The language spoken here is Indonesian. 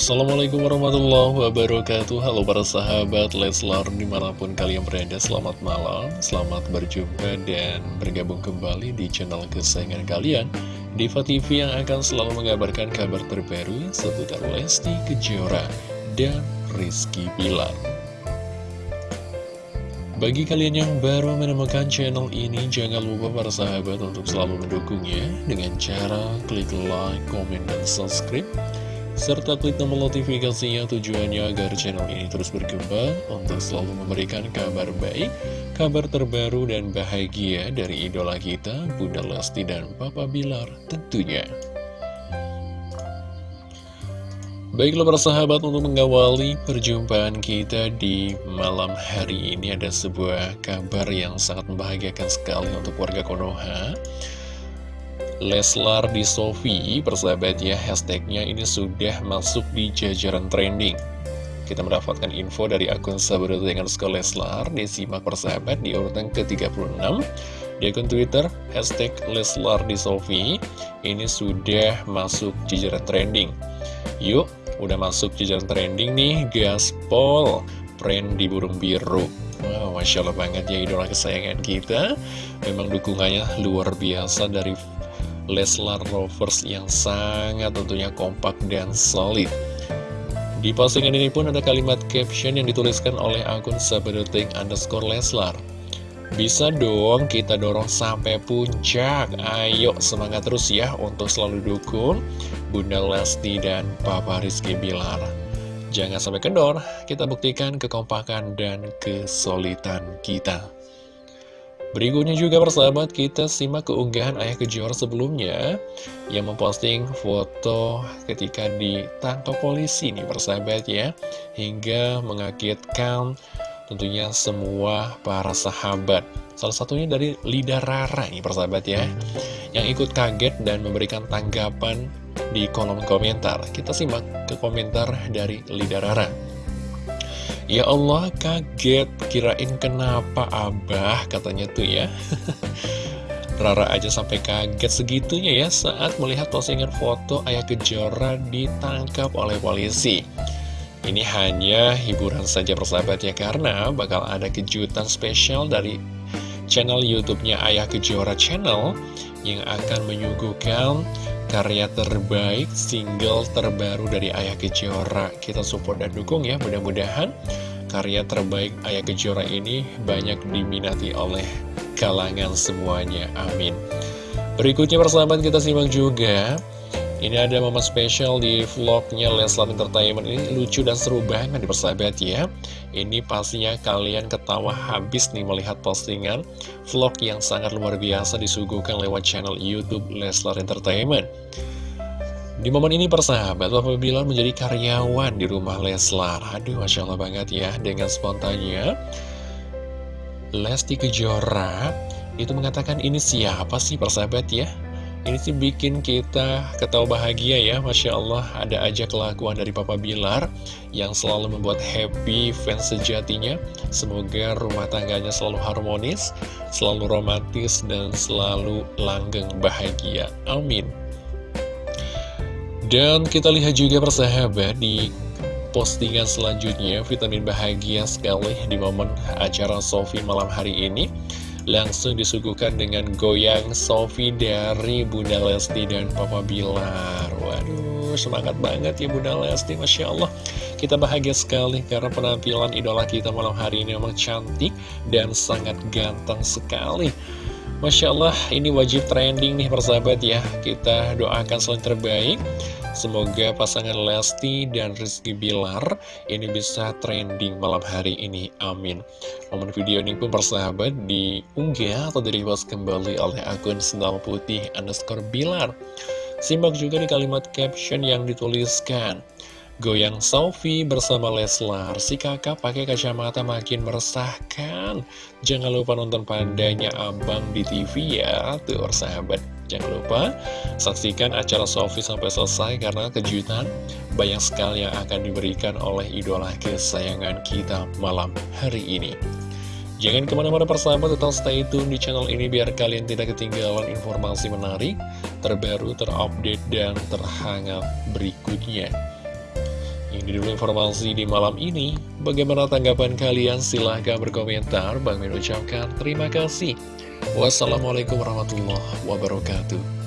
Assalamualaikum warahmatullahi wabarakatuh. Halo para sahabat Leslar di mana pun kalian berada Selamat malam, selamat berjumpa dan bergabung kembali di channel kesayangan kalian Diva TV yang akan selalu mengabarkan kabar terbaru seputar Lesti Kejora dan Rizky Bilar. Bagi kalian yang baru menemukan channel ini, jangan lupa para sahabat untuk selalu mendukungnya dengan cara klik like, komen, dan subscribe serta klik tombol notifikasinya tujuannya agar channel ini terus berkembang untuk selalu memberikan kabar baik, kabar terbaru dan bahagia dari idola kita, Bunda Lesti dan Papa Bilar tentunya. Baiklah para sahabat untuk mengawali perjumpaan kita di malam hari ini ada sebuah kabar yang sangat membahagiakan sekali untuk warga Konoha Leslar di Sofi, persahabat ya, hashtagnya ini sudah masuk di jajaran trending. Kita mendapatkan info dari akun sahabat dengan skor Leslar, disimak persahabat di urutan ke-36. Di akun Twitter, hashtag Leslar di Sofi, ini sudah masuk jajaran trending. Yuk, udah masuk jajaran trending nih, gaspol, friend di burung biru. Wow, Masya Allah banget ya idola kesayangan kita Memang dukungannya luar biasa dari Leslar Rovers yang sangat tentunya kompak dan solid. Di postingan ini pun ada kalimat caption yang dituliskan oleh akun sabedetik underscore Leslar. Bisa dong kita dorong sampai puncak Ayo semangat terus ya untuk selalu dukung Bunda Lesti dan Papa Rizky Bilar Jangan sampai kendor, kita buktikan kekompakan dan kesolidan kita Berikutnya juga persahabat kita simak keunggahan Ayah Kejora sebelumnya yang memposting foto ketika ditangkap polisi nih persahabat ya. Hingga mengagetkan tentunya semua para sahabat. Salah satunya dari Lida Rara nih persahabat ya yang ikut kaget dan memberikan tanggapan di kolom komentar. Kita simak ke komentar dari Lida Rara Ya Allah kaget, kirain kenapa abah katanya tuh ya. Rara aja sampai kaget segitunya ya saat melihat postingan foto ayah kejora ditangkap oleh polisi. Ini hanya hiburan saja persahabat ya karena bakal ada kejutan spesial dari channel YouTube-nya Ayah Kejora Channel yang akan menyuguhkan karya terbaik, single terbaru dari Ayah Kejora. Kita support dan dukung ya, mudah-mudahan karya terbaik Ayah Kejora ini banyak diminati oleh kalangan semuanya. Amin. Berikutnya persahabat kita simak juga. Ini ada momen spesial di vlognya Leslar Entertainment ini lucu dan seru banget di persahabat ya. Ini pastinya kalian ketawa habis nih melihat postingan vlog yang sangat luar biasa disuguhkan lewat channel Youtube Leslar Entertainment. Di momen ini persahabat, Bapak Bilar menjadi karyawan di rumah Leslar. Aduh, Masya Allah banget ya, dengan spontannya. Lesti Kejora itu mengatakan ini siapa sih persahabat ya? Ini sih bikin kita ketawa bahagia ya, Masya Allah ada aja kelakuan dari Papa Bilar yang selalu membuat happy fans sejatinya. Semoga rumah tangganya selalu harmonis, selalu romantis, dan selalu langgeng bahagia. Amin. Dan kita lihat juga persahabat di postingan selanjutnya Vitamin bahagia sekali di momen acara Sofi malam hari ini Langsung disuguhkan dengan goyang Sofi dari Bunda Lesti dan Papa Bilar. Waduh semangat banget ya Bunda Lesti Masya Allah. Kita bahagia sekali karena penampilan idola kita malam hari ini memang cantik dan sangat ganteng sekali Masya Allah ini wajib trending nih persahabat ya. Kita doakan selain terbaik. Semoga pasangan Lesti dan Rizky Bilar ini bisa trending malam hari ini. Amin. Momen video ini pun persahabat diunggah atau direpost kembali oleh akun Sendal Putih underscore Bilar. Simak juga di kalimat caption yang dituliskan Goyang Sophie bersama Leslar, si kakak pakai kacamata makin meresahkan. Jangan lupa nonton pandanya abang di TV ya, tuh sahabat. Jangan lupa saksikan acara Sophie sampai selesai karena kejutan banyak sekali yang akan diberikan oleh idola kesayangan kita malam hari ini. Jangan ke mana-mana persahabat, tetap stay tune di channel ini biar kalian tidak ketinggalan informasi menarik, terbaru, terupdate, dan terhangat berikutnya. Ini dulu informasi di malam ini. Bagaimana tanggapan kalian? Silahkan berkomentar. Bang Min ucapkan terima kasih. Wassalamualaikum warahmatullahi wabarakatuh.